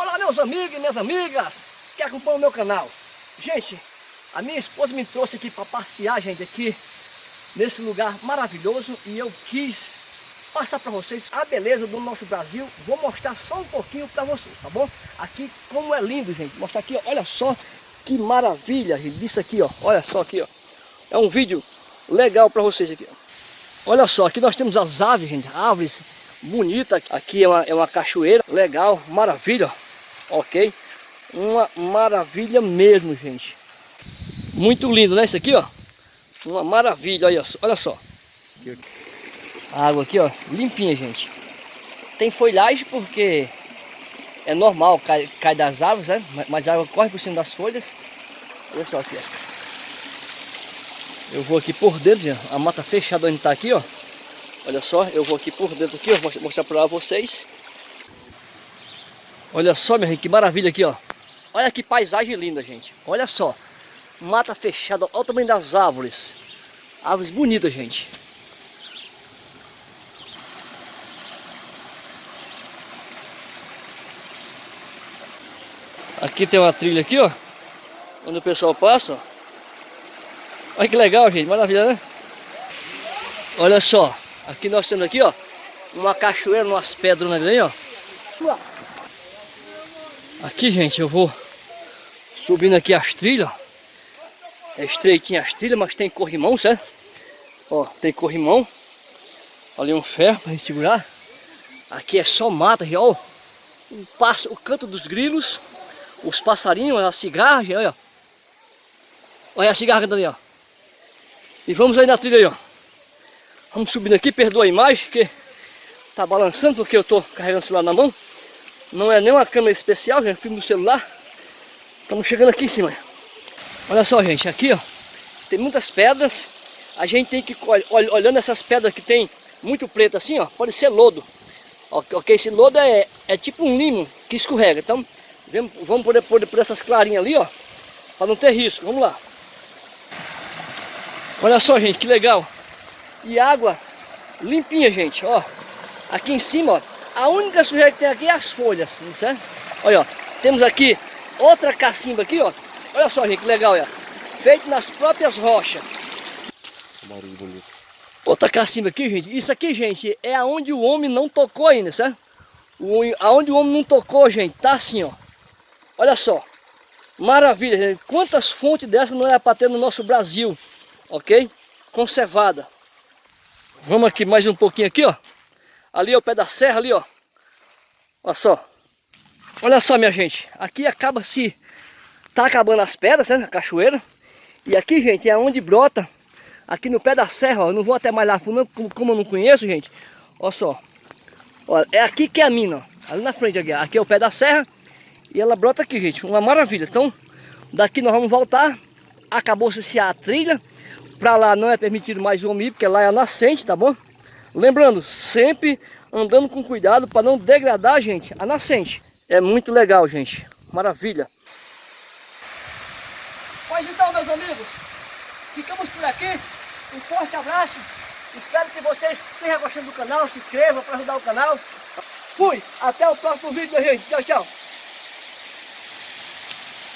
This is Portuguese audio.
Olá meus amigos e minhas amigas que acompanham o meu canal. Gente, a minha esposa me trouxe aqui para passear, gente, aqui nesse lugar maravilhoso e eu quis passar para vocês a beleza do nosso Brasil. Vou mostrar só um pouquinho para vocês, tá bom? Aqui como é lindo, gente. Mostrar aqui, olha só que maravilha, gente, disso aqui, ó. Olha só aqui, ó. É um vídeo legal para vocês aqui, ó. Olha só, aqui nós temos as aves, gente, árvores bonitas. Aqui é uma, é uma cachoeira, legal, maravilha, ok? Uma maravilha mesmo, gente. Muito lindo, né? Isso aqui, ó. Uma maravilha, olha. Olha só. A água aqui, ó, limpinha, gente. Tem folhagem porque é normal, cai, cai das árvores, né? Mas a água corre por cima das folhas. Olha só aqui, ó. Eu vou aqui por dentro, já. a mata fechada onde tá aqui, ó. Olha só, eu vou aqui por dentro aqui, ó, mostrar para vocês. Olha só, minha gente, que maravilha aqui, ó. Olha que paisagem linda, gente. Olha só. Mata fechada, olha o tamanho das árvores. Árvores bonitas, gente. Aqui tem uma trilha aqui, ó. Onde o pessoal passa, ó. Olha que legal, gente. Maravilha, né? Olha só. Aqui nós temos aqui, ó. Uma cachoeira, umas pedras ali, ó. Aqui, gente, eu vou subindo aqui as trilhas. É estreitinha as trilhas, mas tem corrimão, certo? Ó, tem corrimão. Ali um ferro para segurar. Aqui é só mata, ó. O, passo, o canto dos grilos, os passarinhos, a cigarra, olha. Olha a cigarra ali, ó. E vamos aí na trilha aí, ó. Vamos subindo aqui, perdoa a imagem, que tá balançando porque eu tô carregando o celular na mão. Não é nem uma câmera especial, já filme do celular. Estamos chegando aqui em cima. Olha só, gente, aqui ó, tem muitas pedras. A gente tem que, olhando essas pedras que tem muito preto assim, ó, pode ser lodo. Ok, esse lodo é, é tipo um limo que escorrega. Então, vamos poder pôr por essas clarinhas ali, ó, para não ter risco. Vamos lá. Olha só, gente, que legal. E água limpinha, gente, ó. Aqui em cima, ó, a única sujeira que tem aqui é as folhas, certo? Olha, ó, temos aqui outra cacimba aqui, ó. Olha só, gente, que legal, ó. Feito nas próprias rochas. Outra cacimba aqui, gente. Isso aqui, gente, é aonde o homem não tocou ainda, certo? O, aonde o homem não tocou, gente, tá assim, ó. Olha só. Maravilha, gente. Quantas fontes dessas não é para ter no nosso Brasil, ok? Conservada. Vamos aqui mais um pouquinho aqui, ó. Ali é o pé da serra ali, ó. Olha só. Olha só, minha gente. Aqui acaba se... Tá acabando as pedras, né? A cachoeira. E aqui, gente, é onde brota. Aqui no pé da serra, ó. Não vou até mais lá fundo, como eu não conheço, gente. Olha só. Olha, é aqui que é a mina, ó. Ali na frente aqui. Aqui é o pé da serra. E ela brota aqui, gente. Uma maravilha. Então, daqui nós vamos voltar. Acabou-se a trilha. Pra lá não é permitido mais o homem porque lá é a nascente, tá bom? Lembrando, sempre andando com cuidado para não degradar, gente, a nascente. É muito legal, gente. Maravilha. Pois então, meus amigos, ficamos por aqui. Um forte abraço. Espero que vocês tenham gostado do canal. Se inscrevam para ajudar o canal. Fui. Até o próximo vídeo, gente. Tchau, tchau.